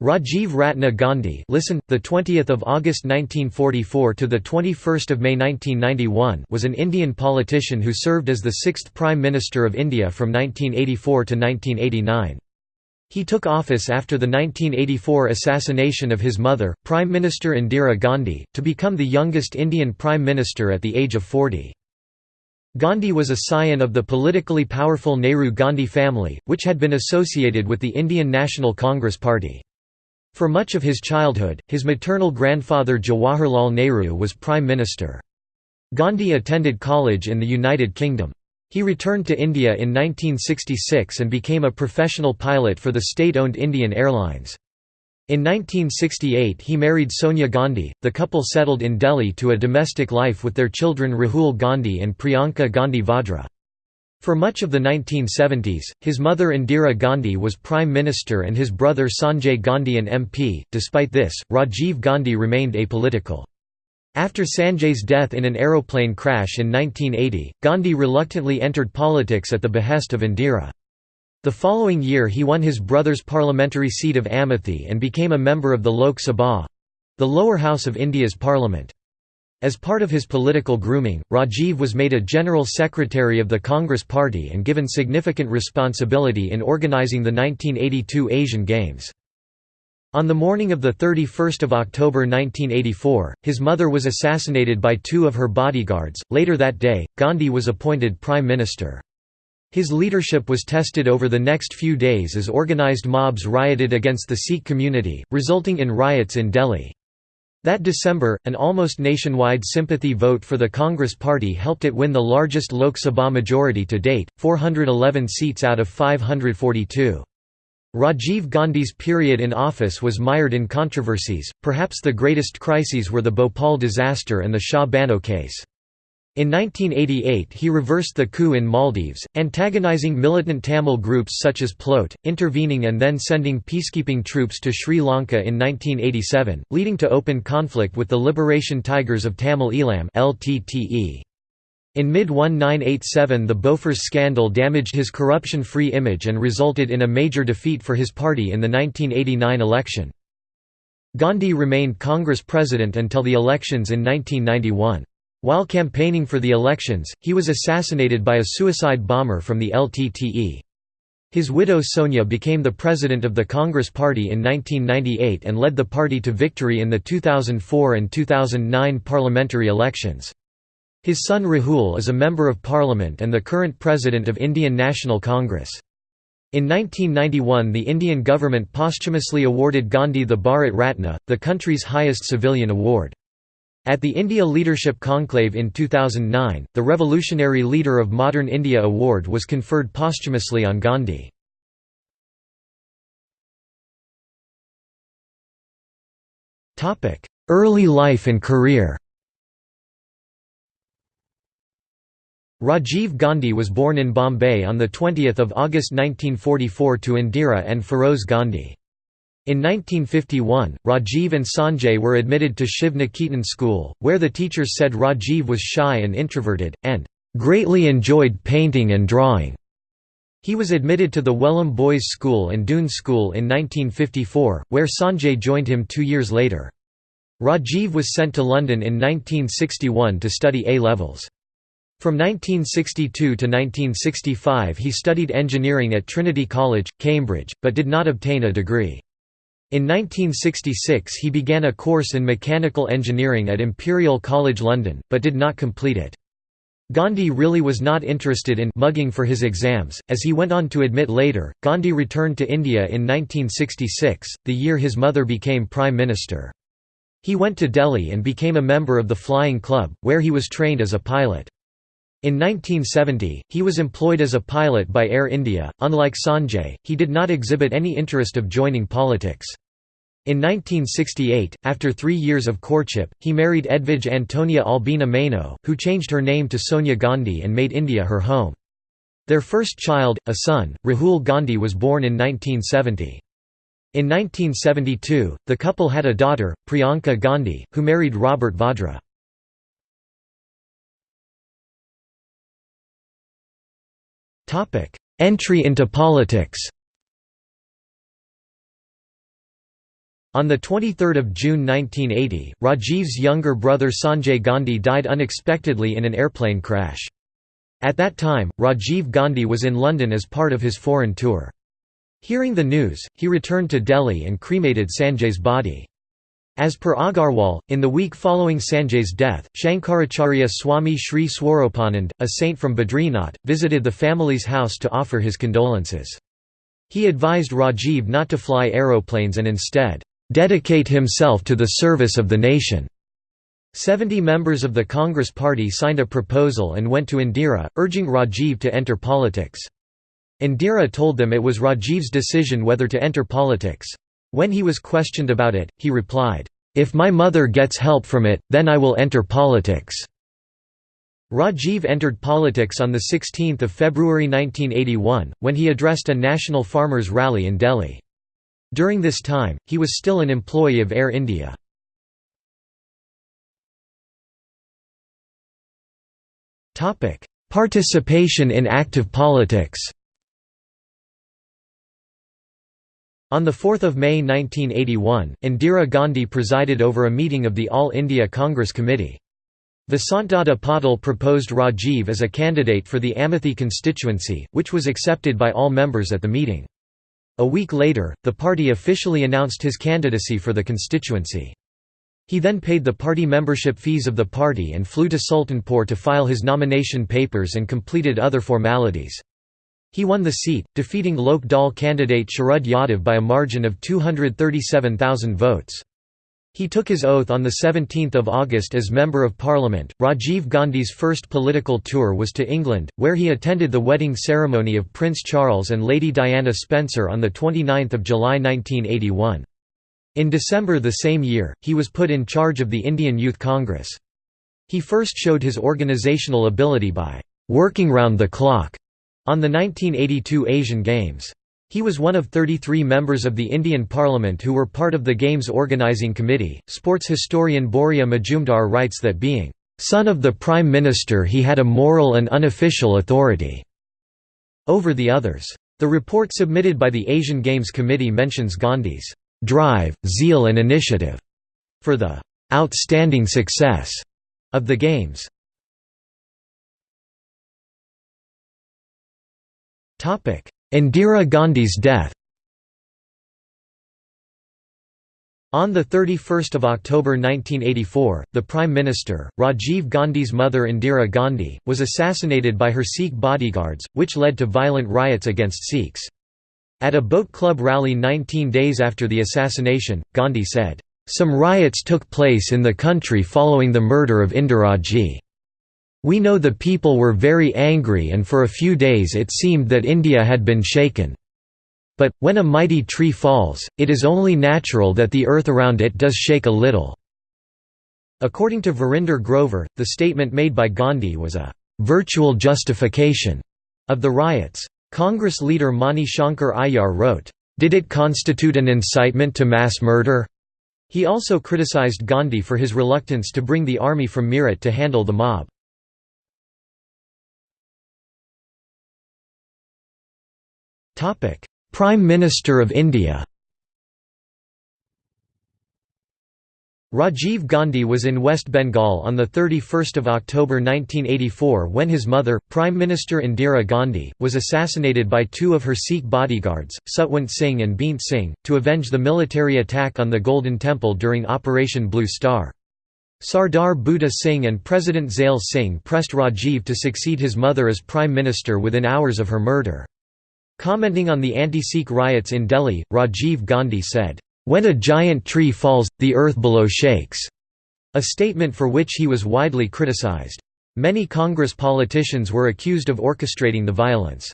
Rajiv Ratna Gandhi listen, the 20th of August 1944 to the 21st of May 1991 was an Indian politician who served as the sixth Prime Minister of India from 1984 to 1989. He took office after the 1984 assassination of his mother, Prime Minister Indira Gandhi, to become the youngest Indian Prime Minister at the age of 40. Gandhi was a scion of the politically powerful Nehru-Gandhi family, which had been associated with the Indian National Congress Party. For much of his childhood, his maternal grandfather Jawaharlal Nehru was Prime Minister. Gandhi attended college in the United Kingdom. He returned to India in 1966 and became a professional pilot for the state-owned Indian Airlines. In 1968 he married Sonia Gandhi, the couple settled in Delhi to a domestic life with their children Rahul Gandhi and Priyanka Gandhi Vadra. For much of the 1970s, his mother Indira Gandhi was Prime Minister and his brother Sanjay Gandhi an MP. Despite this, Rajiv Gandhi remained apolitical. After Sanjay's death in an aeroplane crash in 1980, Gandhi reluctantly entered politics at the behest of Indira. The following year he won his brother's parliamentary seat of Amethi and became a member of the Lok Sabha—the lower house of India's parliament. As part of his political grooming, Rajiv was made a general secretary of the Congress Party and given significant responsibility in organizing the 1982 Asian Games. On the morning of 31 October 1984, his mother was assassinated by two of her bodyguards. Later that day, Gandhi was appointed Prime Minister. His leadership was tested over the next few days as organized mobs rioted against the Sikh community, resulting in riots in Delhi. That December, an almost nationwide sympathy vote for the Congress Party helped it win the largest Lok Sabha majority to date, 411 seats out of 542. Rajiv Gandhi's period in office was mired in controversies, perhaps the greatest crises were the Bhopal disaster and the Shah Bano case. In 1988 he reversed the coup in Maldives, antagonizing militant Tamil groups such as PLOT, intervening and then sending peacekeeping troops to Sri Lanka in 1987, leading to open conflict with the Liberation Tigers of Tamil Eelam In mid-1987 the Bofors scandal damaged his corruption-free image and resulted in a major defeat for his party in the 1989 election. Gandhi remained Congress president until the elections in 1991. While campaigning for the elections, he was assassinated by a suicide bomber from the LTTE. His widow Sonia became the president of the Congress Party in 1998 and led the party to victory in the 2004 and 2009 parliamentary elections. His son Rahul is a Member of Parliament and the current President of Indian National Congress. In 1991 the Indian government posthumously awarded Gandhi the Bharat Ratna, the country's highest civilian award. At the India Leadership Conclave in 2009, the Revolutionary Leader of Modern India Award was conferred posthumously on Gandhi. Early life and career Rajiv Gandhi was born in Bombay on 20 August 1944 to Indira and Feroze Gandhi. In 1951, Rajiv and Sanjay were admitted to Shiv Niketan school, where the teachers said Rajiv was shy and introverted, and "...greatly enjoyed painting and drawing." He was admitted to the Welham Boys' School and Doon School in 1954, where Sanjay joined him two years later. Rajiv was sent to London in 1961 to study A-levels. From 1962 to 1965 he studied engineering at Trinity College, Cambridge, but did not obtain a degree. In 1966 he began a course in mechanical engineering at Imperial College London, but did not complete it. Gandhi really was not interested in mugging for his exams, as he went on to admit later. Gandhi returned to India in 1966, the year his mother became Prime Minister. He went to Delhi and became a member of the Flying Club, where he was trained as a pilot. In 1970, he was employed as a pilot by Air India. Unlike Sanjay, he did not exhibit any interest of joining politics. In 1968, after three years of courtship, he married Edvige Antonia Albina Mano, who changed her name to Sonia Gandhi and made India her home. Their first child, a son, Rahul Gandhi was born in 1970. In 1972, the couple had a daughter, Priyanka Gandhi, who married Robert Vadra. Entry into politics On 23 June 1980, Rajiv's younger brother Sanjay Gandhi died unexpectedly in an airplane crash. At that time, Rajiv Gandhi was in London as part of his foreign tour. Hearing the news, he returned to Delhi and cremated Sanjay's body. As per Agarwal, in the week following Sanjay's death, Shankaracharya Swami Sri Swarupanand, a saint from Badrinath, visited the family's house to offer his condolences. He advised Rajiv not to fly aeroplanes and instead, "...dedicate himself to the service of the nation." Seventy members of the Congress party signed a proposal and went to Indira, urging Rajiv to enter politics. Indira told them it was Rajiv's decision whether to enter politics. When he was questioned about it, he replied, "'If my mother gets help from it, then I will enter politics.'" Rajiv entered politics on 16 February 1981, when he addressed a national farmers' rally in Delhi. During this time, he was still an employee of Air India. Participation in active politics On 4 May 1981, Indira Gandhi presided over a meeting of the All India Congress Committee. Vasantdada Patil proposed Rajiv as a candidate for the Amethi constituency, which was accepted by all members at the meeting. A week later, the party officially announced his candidacy for the constituency. He then paid the party membership fees of the party and flew to Sultanpur to file his nomination papers and completed other formalities. He won the seat, defeating Lok Dal candidate Sharad Yadav by a margin of 237,000 votes. He took his oath on 17 August as Member of Parliament. Rajiv Gandhi's first political tour was to England, where he attended the wedding ceremony of Prince Charles and Lady Diana Spencer on 29 July 1981. In December the same year, he was put in charge of the Indian Youth Congress. He first showed his organisational ability by «working round the clock» On the 1982 Asian Games. He was one of 33 members of the Indian Parliament who were part of the Games Organising Committee. Sports historian Boria Majumdar writes that being son of the Prime Minister he had a moral and unofficial authority over the others. The report submitted by the Asian Games Committee mentions Gandhi's drive, zeal and initiative for the outstanding success of the Games. Indira Gandhi's death On 31 October 1984, the Prime Minister, Rajiv Gandhi's mother Indira Gandhi, was assassinated by her Sikh bodyguards, which led to violent riots against Sikhs. At a boat club rally 19 days after the assassination, Gandhi said, "...some riots took place in the country following the murder of Indiraji. We know the people were very angry and for a few days it seemed that India had been shaken. But, when a mighty tree falls, it is only natural that the earth around it does shake a little." According to Verinder Grover, the statement made by Gandhi was a «virtual justification» of the riots. Congress leader Mani Shankar Aiyar wrote, "...did it constitute an incitement to mass murder?" He also criticized Gandhi for his reluctance to bring the army from Meerut to handle the mob. Prime Minister of India Rajiv Gandhi was in West Bengal on 31 October 1984 when his mother, Prime Minister Indira Gandhi, was assassinated by two of her Sikh bodyguards, Satwant Singh and Beant Singh, to avenge the military attack on the Golden Temple during Operation Blue Star. Sardar Budha Singh and President Zail Singh pressed Rajiv to succeed his mother as Prime Minister within hours of her murder. Commenting on the anti-Sikh riots in Delhi, Rajiv Gandhi said, "...when a giant tree falls, the earth below shakes", a statement for which he was widely criticized. Many Congress politicians were accused of orchestrating the violence.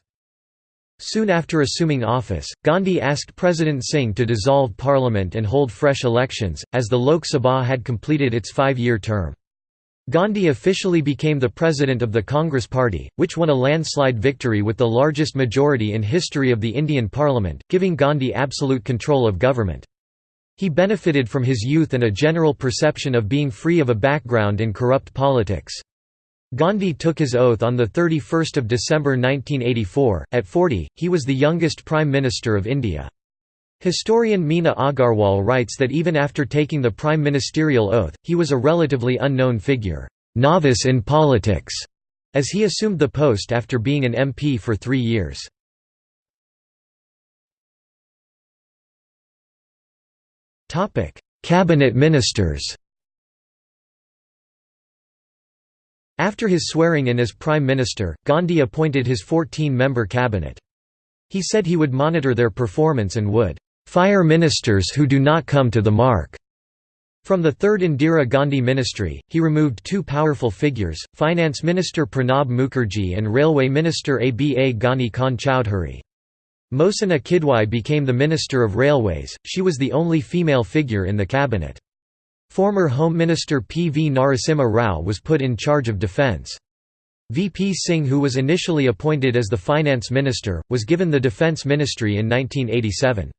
Soon after assuming office, Gandhi asked President Singh to dissolve parliament and hold fresh elections, as the Lok Sabha had completed its five-year term. Gandhi officially became the president of the Congress Party, which won a landslide victory with the largest majority in history of the Indian Parliament, giving Gandhi absolute control of government. He benefited from his youth and a general perception of being free of a background in corrupt politics. Gandhi took his oath on 31 December 1984. At 40, he was the youngest Prime Minister of India. Historian Meena Agarwal writes that even after taking the prime ministerial oath, he was a relatively unknown figure, novice in politics, as he assumed the post after being an MP for three years. Cabinet ministers After his swearing-in as Prime Minister, Gandhi appointed his 14-member cabinet. He said he would monitor their performance and would "...fire ministers who do not come to the mark." From the third Indira Gandhi ministry, he removed two powerful figures, Finance Minister Pranab Mukherjee and Railway Minister Aba Ghani Khan Chowdhury. Mohsina Kidwai became the Minister of Railways, she was the only female figure in the cabinet. Former Home Minister P. V. Narasimha Rao was put in charge of defence. V. P. Singh who was initially appointed as the finance minister, was given the defence ministry in 1987.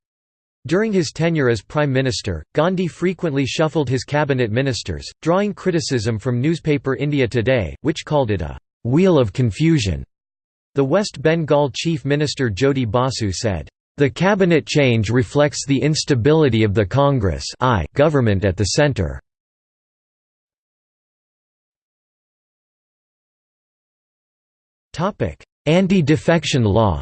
During his tenure as Prime Minister, Gandhi frequently shuffled his cabinet ministers, drawing criticism from newspaper India Today, which called it a «wheel of confusion». The West Bengal Chief Minister Jyoti Basu said, the cabinet change reflects the instability of the Congress I government at the center. Anti-defection law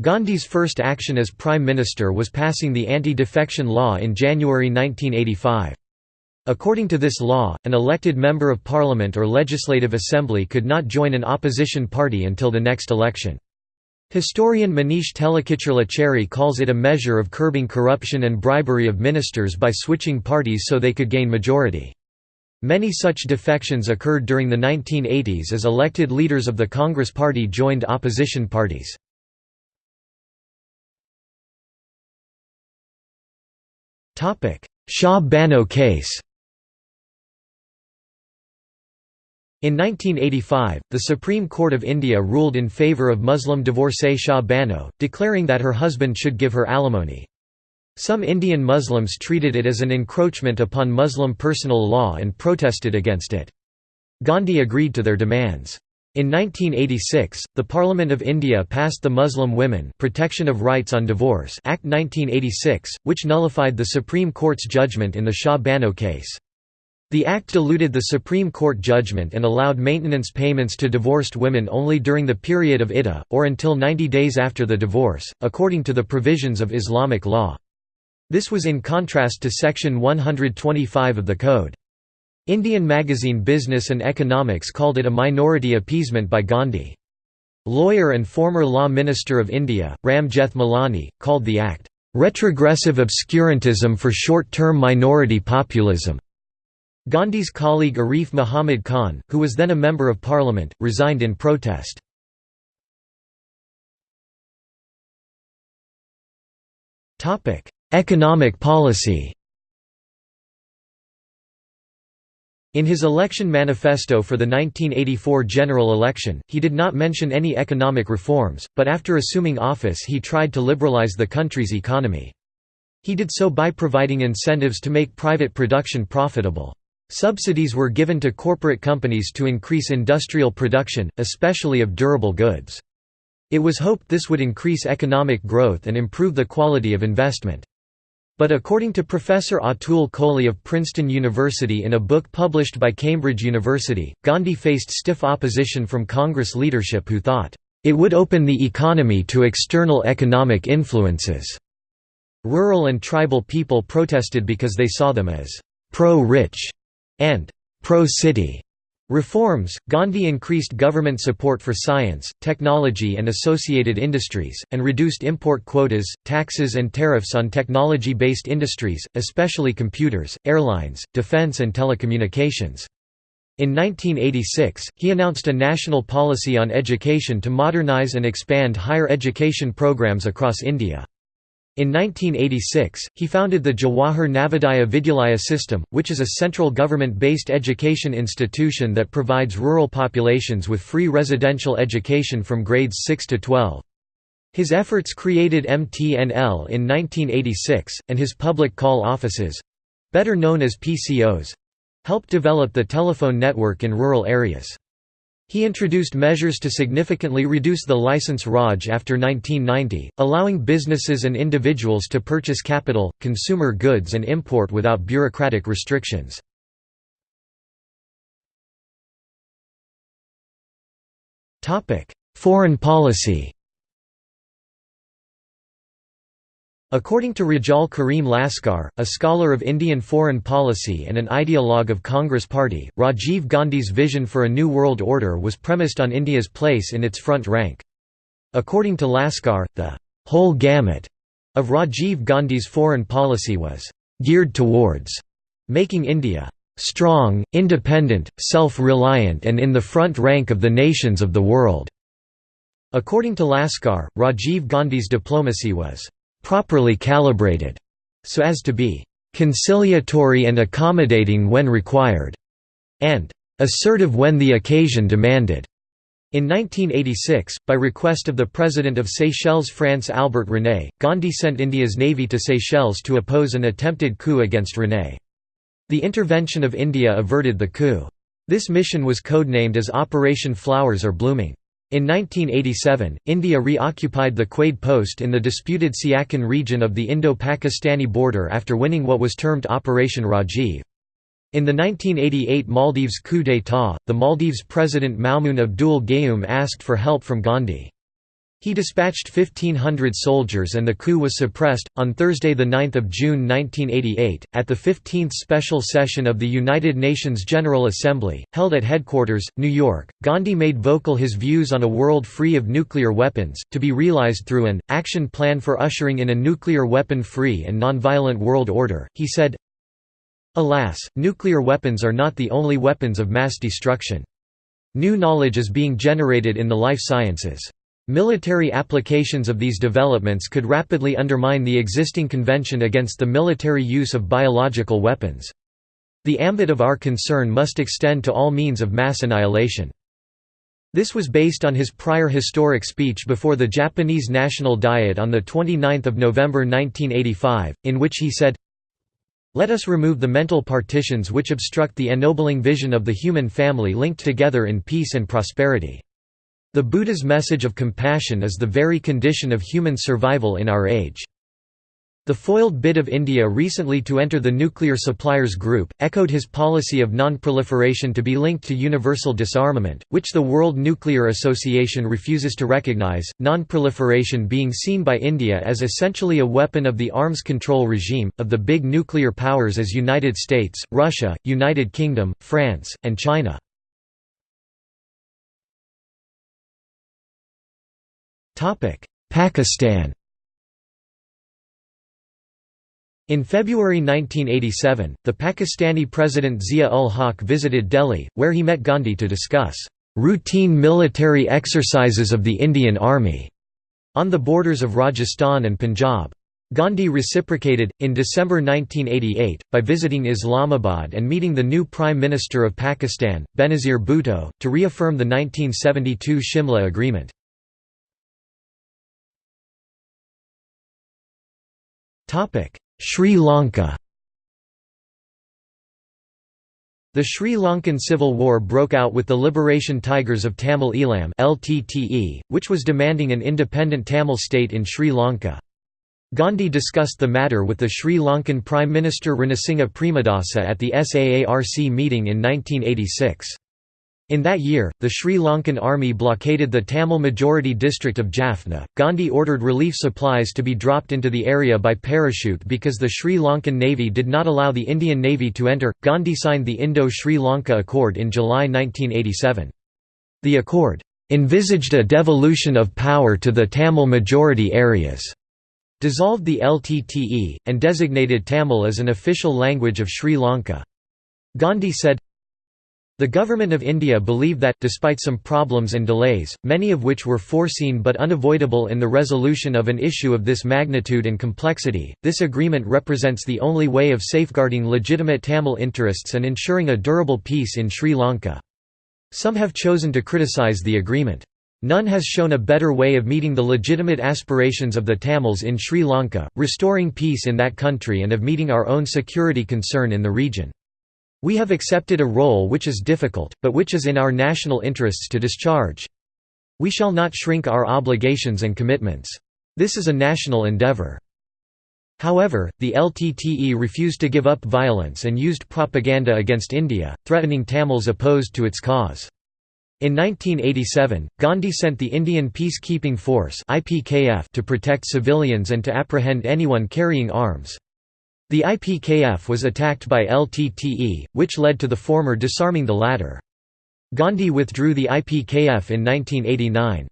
Gandhi's first action as Prime Minister was passing the anti-defection law in January 1985. According to this law, an elected member of parliament or legislative assembly could not join an opposition party until the next election. Historian Manish Telikicherla Chary calls it a measure of curbing corruption and bribery of ministers by switching parties so they could gain majority. Many such defections occurred during the 1980s as elected leaders of the Congress Party joined opposition parties. Shah Bano case In 1985, the Supreme Court of India ruled in favour of Muslim divorcee Shah Bano, declaring that her husband should give her alimony. Some Indian Muslims treated it as an encroachment upon Muslim personal law and protested against it. Gandhi agreed to their demands. In 1986, the Parliament of India passed the Muslim Women Protection of Rights on Divorce Act 1986, which nullified the Supreme Court's judgment in the Shah Bano case. The act diluted the Supreme Court judgment and allowed maintenance payments to divorced women only during the period of iddah, or until 90 days after the divorce, according to the provisions of Islamic law. This was in contrast to Section 125 of the Code. Indian magazine Business and Economics called it a minority appeasement by Gandhi. Lawyer and former Law Minister of India, Ram Jethmalani, called the act, "...retrogressive obscurantism for short-term minority populism." Gandhi's colleague Arif Muhammad Khan, who was then a Member of Parliament, resigned in protest. Economic policy In his election manifesto for the 1984 general election, he did not mention any economic reforms, but after assuming office he tried to liberalize the country's economy. He did so by providing incentives to make private production profitable. Subsidies were given to corporate companies to increase industrial production, especially of durable goods. It was hoped this would increase economic growth and improve the quality of investment. But according to Professor Atul Kohli of Princeton University in a book published by Cambridge University, Gandhi faced stiff opposition from Congress leadership who thought, "...it would open the economy to external economic influences." Rural and tribal people protested because they saw them as pro-rich and pro-city reforms. Gandhi increased government support for science, technology and associated industries, and reduced import quotas, taxes and tariffs on technology-based industries, especially computers, airlines, defense and telecommunications. In 1986, he announced a national policy on education to modernize and expand higher education programs across India. In 1986, he founded the Jawahar Navodaya Vidyalaya system, which is a central government-based education institution that provides rural populations with free residential education from grades 6 to 12. His efforts created MTNL in 1986, and his public call offices—better known as PCOs—helped develop the telephone network in rural areas. He introduced measures to significantly reduce the license Raj after 1990, allowing businesses and individuals to purchase capital, consumer goods and import without bureaucratic restrictions. Foreign policy According to Rejaul Karim Laskar, a scholar of Indian foreign policy and an ideologue of Congress Party, Rajiv Gandhi's vision for a new world order was premised on India's place in its front rank. According to Laskar, the whole gamut of Rajiv Gandhi's foreign policy was geared towards making India strong, independent, self-reliant and in the front rank of the nations of the world." According to Laskar, Rajiv Gandhi's diplomacy was properly calibrated, so as to be conciliatory and accommodating when required, and assertive when the occasion demanded. In 1986, by request of the President of Seychelles France Albert René, Gandhi sent India's navy to Seychelles to oppose an attempted coup against René. The intervention of India averted the coup. This mission was codenamed as Operation Flowers Are Blooming. In 1987, India reoccupied the Quaid post in the disputed Siachen region of the Indo-Pakistani border after winning what was termed Operation Rajiv. In the 1988 Maldives coup d'état, the Maldives President Maumoon Abdul Gayoom asked for help from Gandhi. He dispatched 1,500 soldiers and the coup was suppressed. On Thursday, 9 June 1988, at the 15th special session of the United Nations General Assembly, held at headquarters, New York, Gandhi made vocal his views on a world free of nuclear weapons, to be realized through an action plan for ushering in a nuclear weapon free and nonviolent world order. He said, Alas, nuclear weapons are not the only weapons of mass destruction. New knowledge is being generated in the life sciences. Military applications of these developments could rapidly undermine the existing convention against the military use of biological weapons. The ambit of our concern must extend to all means of mass annihilation. This was based on his prior historic speech before the Japanese National Diet on 29 November 1985, in which he said, Let us remove the mental partitions which obstruct the ennobling vision of the human family linked together in peace and prosperity. The Buddha's message of compassion is the very condition of human survival in our age. The foiled bid of India recently to enter the nuclear suppliers group, echoed his policy of non-proliferation to be linked to universal disarmament, which the World Nuclear Association refuses to recognize, non-proliferation being seen by India as essentially a weapon of the arms control regime, of the big nuclear powers as United States, Russia, United Kingdom, France, and China. Pakistan In February 1987, the Pakistani President Zia-ul-Haq visited Delhi, where he met Gandhi to discuss routine military exercises of the Indian Army on the borders of Rajasthan and Punjab. Gandhi reciprocated, in December 1988, by visiting Islamabad and meeting the new Prime Minister of Pakistan, Benazir Bhutto, to reaffirm the 1972 Shimla Agreement. Sri Lanka The Sri Lankan Civil War broke out with the Liberation Tigers of Tamil Eelam LTTE, which was demanding an independent Tamil state in Sri Lanka. Gandhi discussed the matter with the Sri Lankan Prime Minister Ranasinghe Premadasa at the SAARC meeting in 1986. In that year, the Sri Lankan army blockaded the Tamil-majority district of Jaffna. Gandhi ordered relief supplies to be dropped into the area by parachute because the Sri Lankan Navy did not allow the Indian Navy to enter. Gandhi signed the Indo-Sri Lanka Accord in July 1987. The accord envisaged a devolution of power to the Tamil-majority areas, dissolved the LTTE, and designated Tamil as an official language of Sri Lanka. Gandhi said, the Government of India believe that, despite some problems and delays, many of which were foreseen but unavoidable in the resolution of an issue of this magnitude and complexity, this agreement represents the only way of safeguarding legitimate Tamil interests and ensuring a durable peace in Sri Lanka. Some have chosen to criticise the agreement. None has shown a better way of meeting the legitimate aspirations of the Tamils in Sri Lanka, restoring peace in that country and of meeting our own security concern in the region. We have accepted a role which is difficult, but which is in our national interests to discharge. We shall not shrink our obligations and commitments. This is a national endeavour. However, the LTTE refused to give up violence and used propaganda against India, threatening Tamils opposed to its cause. In 1987, Gandhi sent the Indian Peacekeeping Force to protect civilians and to apprehend anyone carrying arms. The IPKF was attacked by LTTE, which led to the former disarming the latter. Gandhi withdrew the IPKF in 1989.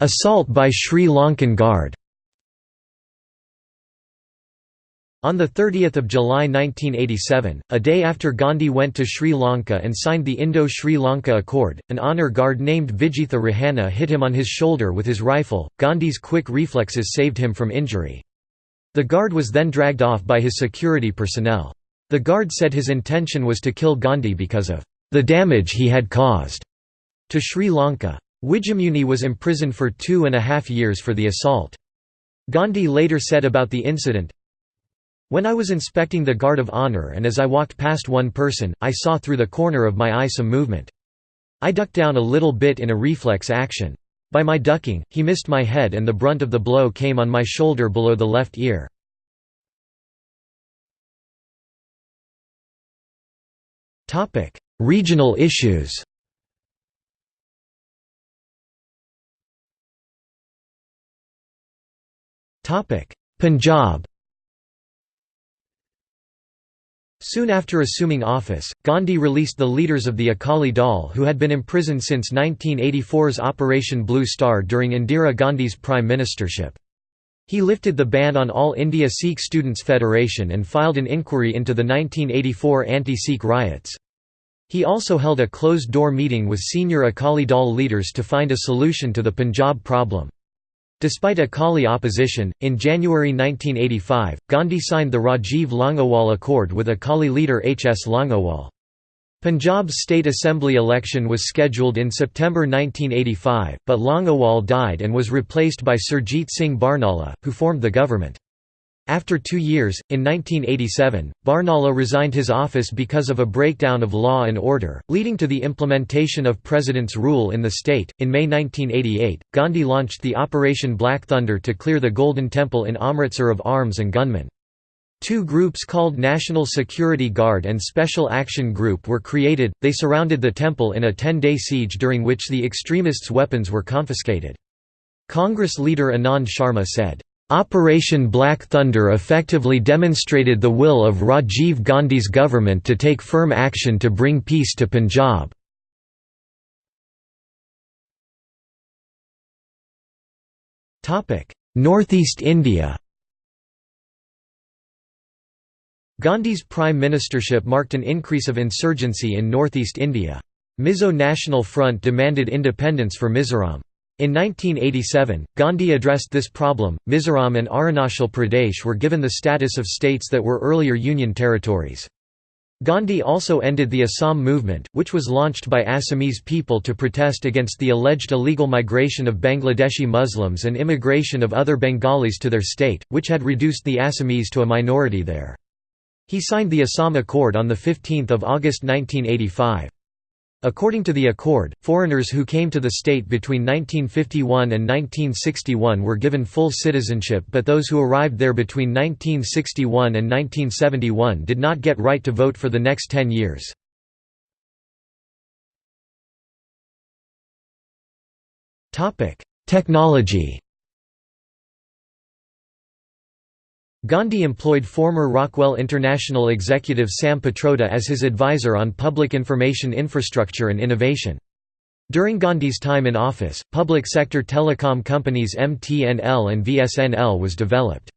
Assault by Sri Lankan Guard On 30 July 1987, a day after Gandhi went to Sri Lanka and signed the Indo-Sri Lanka Accord, an honour guard named Vijitha Rohana hit him on his shoulder with his rifle. Gandhi's quick reflexes saved him from injury. The guard was then dragged off by his security personnel. The guard said his intention was to kill Gandhi because of the damage he had caused to Sri Lanka. Wijayamuni was imprisoned for two and a half years for the assault. Gandhi later said about the incident, when I was inspecting the guard of honor and as I walked past one person, I saw through the corner of my eye some movement. I ducked down a little bit in a reflex action. By my ducking, he missed my head and the brunt of the blow came on my shoulder below the left ear. Regional issues Punjab Soon after assuming office, Gandhi released the leaders of the Akali Dal who had been imprisoned since 1984's Operation Blue Star during Indira Gandhi's prime ministership. He lifted the ban on All India Sikh Students' Federation and filed an inquiry into the 1984 anti-Sikh riots. He also held a closed-door meeting with senior Akali Dal leaders to find a solution to the Punjab problem. Despite Akali opposition, in January 1985, Gandhi signed the Rajiv Longowal Accord with Akali leader H. S. Longowal. Punjab's state assembly election was scheduled in September 1985, but Longowal died and was replaced by Surjit Singh Barnala, who formed the government. After two years, in 1987, Barnala resigned his office because of a breakdown of law and order, leading to the implementation of President's rule in the state. In May 1988, Gandhi launched the Operation Black Thunder to clear the Golden Temple in Amritsar of arms and gunmen. Two groups called National Security Guard and Special Action Group were created, they surrounded the temple in a 10-day siege during which the extremists' weapons were confiscated. Congress leader Anand Sharma said, Operation Black Thunder effectively demonstrated the will of Rajiv Gandhi's government to take firm action to bring peace to Punjab. Northeast India Gandhi's prime ministership marked an increase of insurgency in northeast India. Mizo National Front demanded independence for Mizoram. In 1987, Gandhi addressed this problem. Mizoram and Arunachal Pradesh were given the status of states that were earlier Union territories. Gandhi also ended the Assam movement, which was launched by Assamese people to protest against the alleged illegal migration of Bangladeshi Muslims and immigration of other Bengalis to their state, which had reduced the Assamese to a minority there. He signed the Assam Accord on 15 August 1985. According to the accord, foreigners who came to the state between 1951 and 1961 were given full citizenship but those who arrived there between 1961 and 1971 did not get right to vote for the next ten years. Technology Gandhi employed former Rockwell International executive Sam Pitroda as his advisor on public information infrastructure and innovation. During Gandhi's time in office, public sector telecom companies MTNL and VSNL was developed.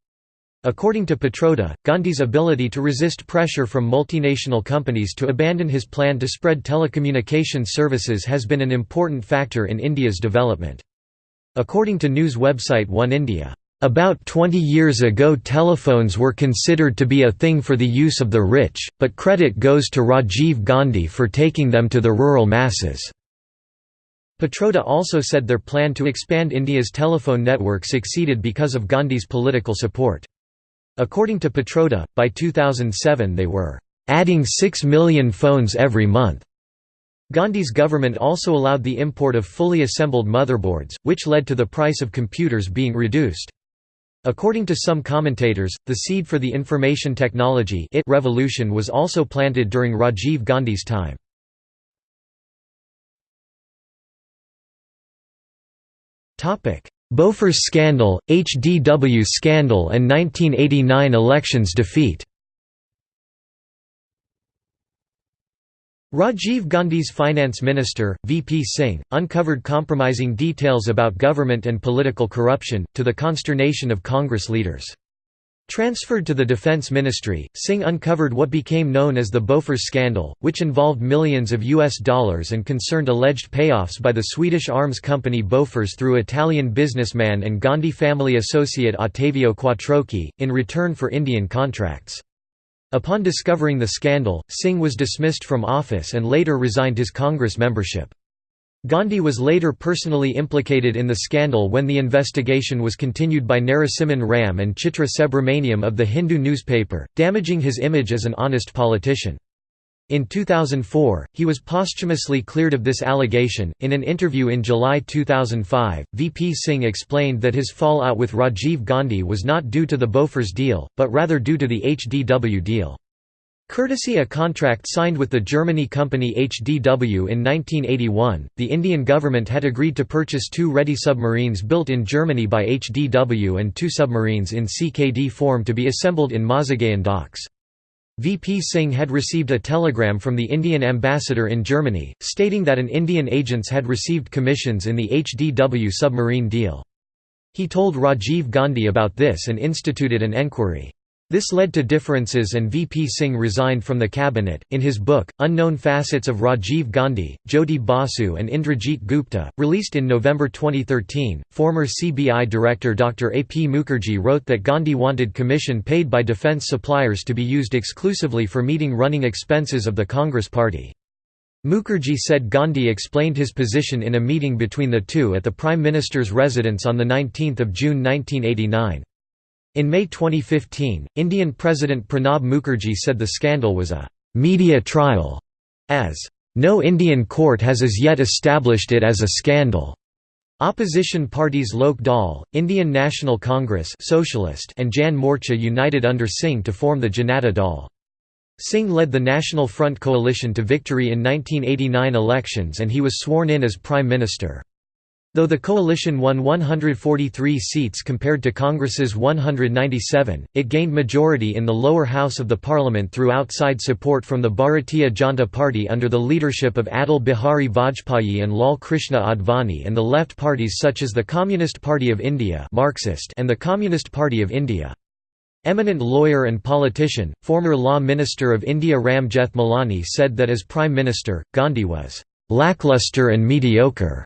According to Pitroda, Gandhi's ability to resist pressure from multinational companies to abandon his plan to spread telecommunications services has been an important factor in India's development. According to news website One India, about 20 years ago telephones were considered to be a thing for the use of the rich, but credit goes to Rajiv Gandhi for taking them to the rural masses. Pitroda also said their plan to expand India's telephone network succeeded because of Gandhi's political support. According to Pitroda, by 2007 they were adding 6 million phones every month. Gandhi's government also allowed the import of fully assembled motherboards, which led to the price of computers being reduced. According to some commentators, the seed for the information technology revolution was also planted during Rajiv Gandhi's time. Bofors scandal, HDW scandal and 1989 elections defeat Rajiv Gandhi's finance minister, VP Singh, uncovered compromising details about government and political corruption, to the consternation of Congress leaders. Transferred to the Defense Ministry, Singh uncovered what became known as the Bofors scandal, which involved millions of US dollars and concerned alleged payoffs by the Swedish arms company Bofors through Italian businessman and Gandhi family associate Ottavio Quattrocchi, in return for Indian contracts. Upon discovering the scandal, Singh was dismissed from office and later resigned his Congress membership. Gandhi was later personally implicated in the scandal when the investigation was continued by Narasimhan Ram and Chitra Subramaniam of the Hindu newspaper, damaging his image as an honest politician. In 2004, he was posthumously cleared of this allegation. In an interview in July 2005, VP Singh explained that his fallout with Rajiv Gandhi was not due to the Bofors deal, but rather due to the HDW deal. Courtesy a contract signed with the Germany company HDW in 1981, the Indian government had agreed to purchase two ready submarines built in Germany by HDW and two submarines in CKD form to be assembled in Mazagaon docks. VP Singh had received a telegram from the Indian ambassador in Germany, stating that an Indian agents had received commissions in the HDW submarine deal. He told Rajiv Gandhi about this and instituted an enquiry. This led to differences and VP Singh resigned from the cabinet. In his book, Unknown Facets of Rajiv Gandhi, Jyoti Basu and Indrajit Gupta, released in November 2013, former CBI director Dr. A. P. Mukherjee wrote that Gandhi wanted commission paid by defence suppliers to be used exclusively for meeting running expenses of the Congress Party. Mukherjee said Gandhi explained his position in a meeting between the two at the Prime Minister's residence on 19 June 1989. In May 2015, Indian President Pranab Mukherjee said the scandal was a «media trial», as «no Indian court has as yet established it as a scandal». Opposition parties Lok Dal, Indian National Congress Socialist and Jan Morcha united under Singh to form the Janata Dal. Singh led the National Front coalition to victory in 1989 elections and he was sworn in as Prime Minister. Though the coalition won 143 seats compared to Congress's 197, it gained majority in the lower house of the parliament through outside support from the Bharatiya Janata Party under the leadership of Atal Bihari Vajpayee and Lal Krishna Advani and the left parties such as the Communist Party of India Marxist and the Communist Party of India. Eminent lawyer and politician, former Law Minister of India Ram Jethmalani said that as Prime Minister, Gandhi was «lackluster and mediocre»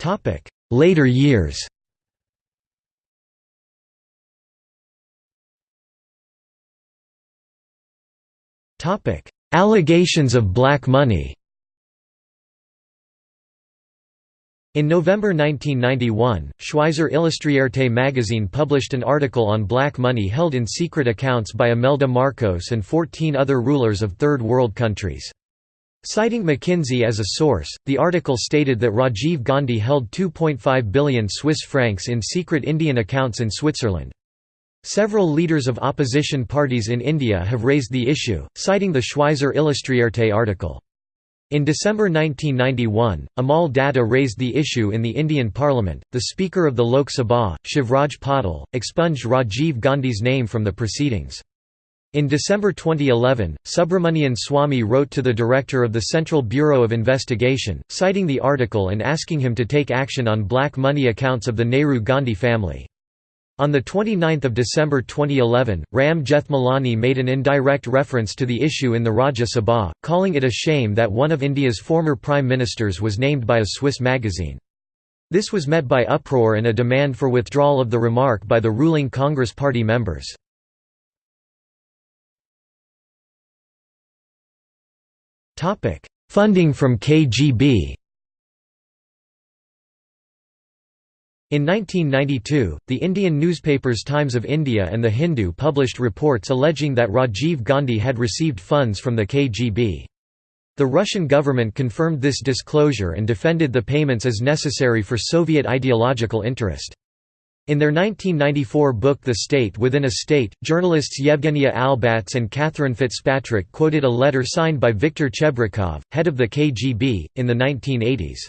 Topic: Later years. Topic: Allegations of black money. In November 1991, Schweizer Illustrierte magazine published an article on black money held in secret accounts by Imelda Marcos and 14 other rulers of Third World countries. Citing McKinsey as a source, the article stated that Rajiv Gandhi held 2.5 billion Swiss francs in secret Indian accounts in Switzerland. Several leaders of opposition parties in India have raised the issue, citing the Schweizer Illustrierte article. In December 1991, Amal Datta raised the issue in the Indian Parliament. The Speaker of the Lok Sabha, Shivraj Patil, expunged Rajiv Gandhi's name from the proceedings. In December 2011, Subramanian Swamy wrote to the director of the Central Bureau of Investigation, citing the article and asking him to take action on black money accounts of the Nehru-Gandhi family. On 29 December 2011, Ram Jethmalani made an indirect reference to the issue in the Rajya Sabha, calling it a shame that one of India's former prime ministers was named by a Swiss magazine. This was met by uproar and a demand for withdrawal of the remark by the ruling Congress party members. Funding from KGB In 1992, the Indian newspapers Times of India and The Hindu published reports alleging that Rajiv Gandhi had received funds from the KGB. The Russian government confirmed this disclosure and defended the payments as necessary for Soviet ideological interest. In their 1994 book The State Within a State, journalists Yevgenia Albats and Catherine Fitzpatrick quoted a letter signed by Viktor Chebrikov, head of the KGB, in the 1980s.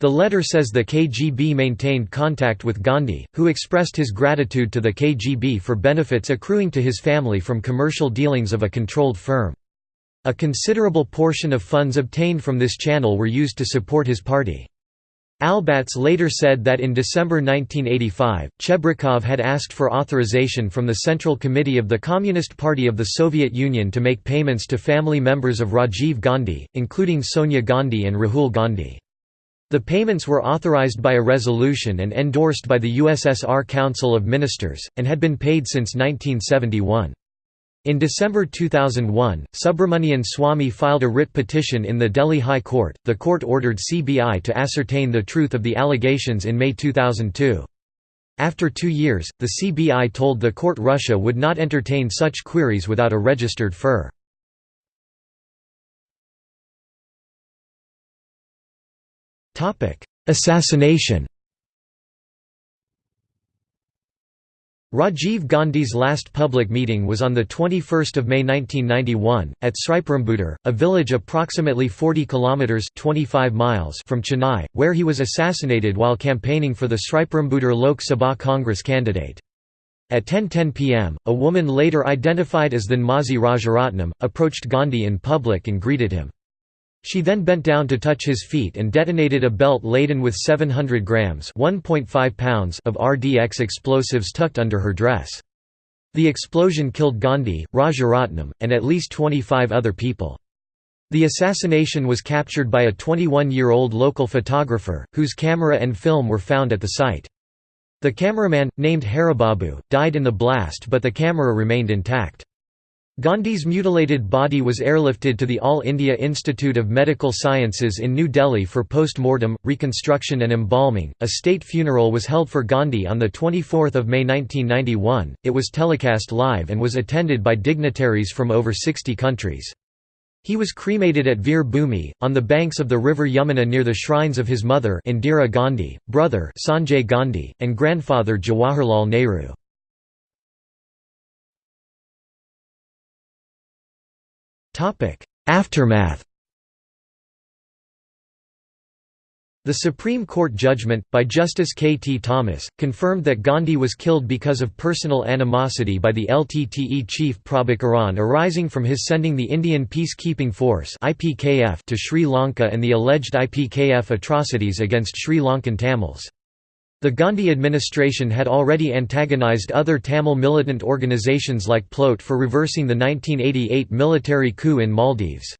The letter says the KGB maintained contact with Gandhi, who expressed his gratitude to the KGB for benefits accruing to his family from commercial dealings of a controlled firm. A considerable portion of funds obtained from this channel were used to support his party. Albats later said that in December 1985, Chebrikov had asked for authorization from the Central Committee of the Communist Party of the Soviet Union to make payments to family members of Rajiv Gandhi, including Sonia Gandhi and Rahul Gandhi. The payments were authorized by a resolution and endorsed by the USSR Council of Ministers, and had been paid since 1971. In December 2001, Subramanian Swamy filed a writ petition in the Delhi High Court. The court ordered CBI to ascertain the truth of the allegations in May 2002. After two years, the CBI told the court Russia would not entertain such queries without a registered FIR. Assassination Rajiv Gandhi's last public meeting was on 21 May 1991, at Sriperumbudur, a village approximately 40 kilometres 25 miles from Chennai, where he was assassinated while campaigning for the Sriperumbudur Lok Sabha Congress candidate. At 10.10 pm, a woman later identified as Thenmozhi Rajaratnam, approached Gandhi in public and greeted him. She then bent down to touch his feet and detonated a belt laden with 700 grams pounds of RDX explosives tucked under her dress. The explosion killed Gandhi, Rajaratnam, and at least 25 other people. The assassination was captured by a 21-year-old local photographer, whose camera and film were found at the site. The cameraman, named Haribabu, died in the blast but the camera remained intact. Gandhi's mutilated body was airlifted to the All India Institute of Medical Sciences in New Delhi for post-mortem, reconstruction and embalming. A state funeral was held for Gandhi on 24 May 1991, it was telecast live and was attended by dignitaries from over 60 countries. He was cremated at Veer Bhumi, on the banks of the river Yamuna near the shrines of his mother Indira Gandhi, brother Sanjay Gandhi, and grandfather Jawaharlal Nehru. Aftermath The Supreme Court judgment, by Justice K. T. Thomas, confirmed that Gandhi was killed because of personal animosity by the LTTE chief Prabhakaran arising from his sending the Indian Peacekeeping Force to Sri Lanka and the alleged IPKF atrocities against Sri Lankan Tamils. The Gandhi administration had already antagonized other Tamil militant organizations like PLOT for reversing the 1988 military coup in Maldives.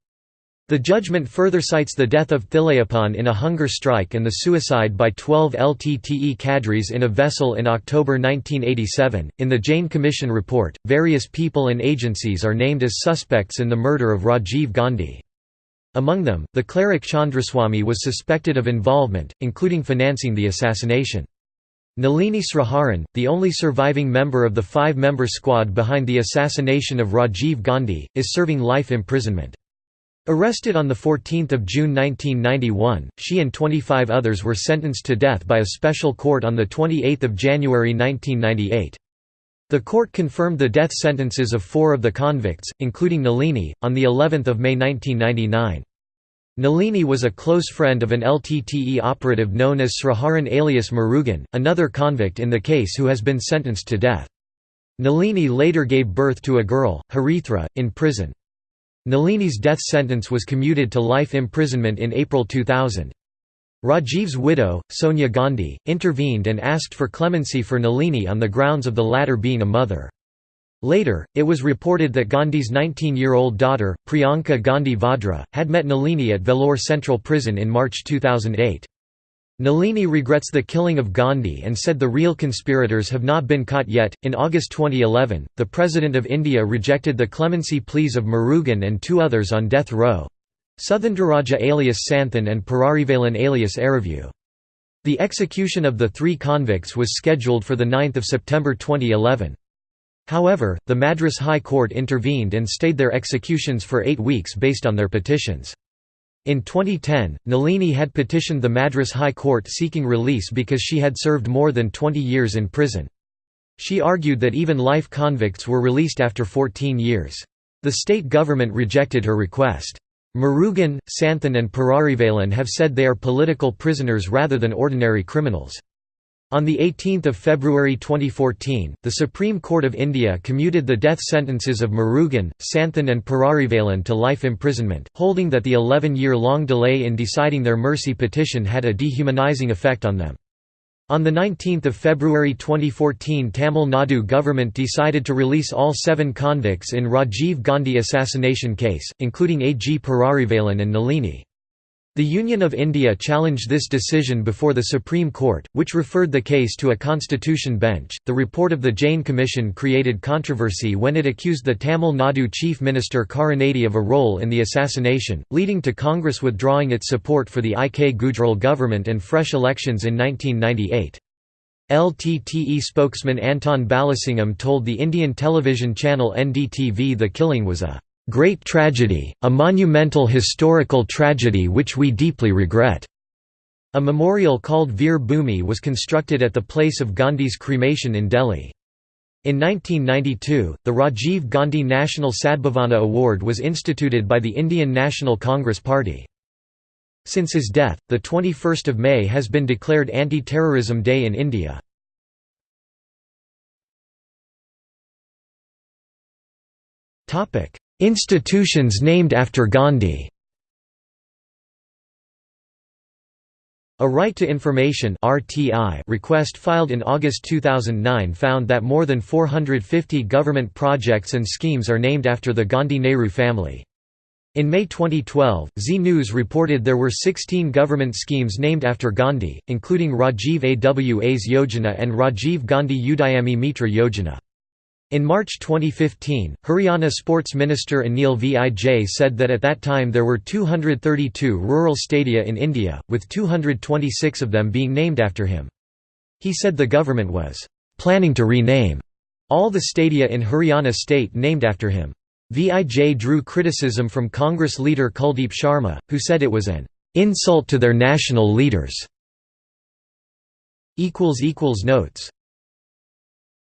The judgment further cites the death of Thileepan in a hunger strike and the suicide by 12 LTTE cadres in a vessel in October 1987. In the Jain Commission report, various people and agencies are named as suspects in the murder of Rajiv Gandhi. Among them, the cleric Chandraswamy was suspected of involvement, including financing the assassination. Nalini Sriharan, the only surviving member of the five-member squad behind the assassination of Rajiv Gandhi, is serving life imprisonment. Arrested on 14 June 1991, she and 25 others were sentenced to death by a special court on 28 January 1998. The court confirmed the death sentences of four of the convicts, including Nalini, on the 11th of May 1999. Nalini was a close friend of an LTTE operative known as Sriharan alias Murugan, another convict in the case who has been sentenced to death. Nalini later gave birth to a girl, Harithra, in prison. Nalini's death sentence was commuted to life imprisonment in April 2000. Rajiv's widow, Sonia Gandhi, intervened and asked for clemency for Nalini on the grounds of the latter being a mother. Later, it was reported that Gandhi's 19-year-old daughter, Priyanka Gandhi Vadra, had met Nalini at Vellore Central Prison in March 2008. Nalini regrets the killing of Gandhi and said the real conspirators have not been caught yet. In August 2011, the President of India rejected the clemency pleas of Murugan and two others on death row. Suthendraraja alias Santhan and Perarivalan alias Arivu. The execution of the three convicts was scheduled for 9 September 2011. However, the Madras High Court intervened and stayed their executions for eight weeks based on their petitions. In 2010, Nalini had petitioned the Madras High Court seeking release because she had served more than 20 years in prison. She argued that even life convicts were released after 14 years. The state government rejected her request. Murugan, Santhan and Perarivalan have said they are political prisoners rather than ordinary criminals. On 18 February 2014, the Supreme Court of India commuted the death sentences of Murugan, Santhan and Perarivalan to life imprisonment, holding that the 11-year-long delay in deciding their mercy petition had a dehumanizing effect on them. On 19 February 2014 Tamil Nadu government decided to release all seven convicts in Rajiv Gandhi assassination case, including A.G. Perarivalan and Nalini. The Union of India challenged this decision before the Supreme Court, which referred the case to a constitution bench. The report of the Jain Commission created controversy when it accused the Tamil Nadu Chief Minister Karunanidhi of a role in the assassination, leading to Congress withdrawing its support for the I. K. Gujral government and fresh elections in 1998. LTTE spokesman Anton Balasingham told the Indian television channel NDTV the killing was a great tragedy, a monumental historical tragedy which we deeply regret." A memorial called Veer Bhoomi was constructed at the place of Gandhi's cremation in Delhi. In 1992, the Rajiv Gandhi National Sadbhavana Award was instituted by the Indian National Congress Party. Since his death, the 21st of May has been declared Anti-Terrorism Day in India. Institutions named after Gandhi A Right to Information request filed in August 2009 found that more than 450 government projects and schemes are named after the Gandhi-Nehru family. In May 2012, Zee News reported there were 16 government schemes named after Gandhi, including Rajiv Awas Yojana and Rajiv Gandhi Udayami Mitra Yojana. In March 2015, Haryana Sports Minister Anil Vij said that at that time there were 232 rural stadia in India, with 226 of them being named after him. He said the government was planning to rename all the stadia in Haryana state named after him. Vij drew criticism from Congress leader Kuldeep Sharma, who said it was an insult to their national leaders. Notes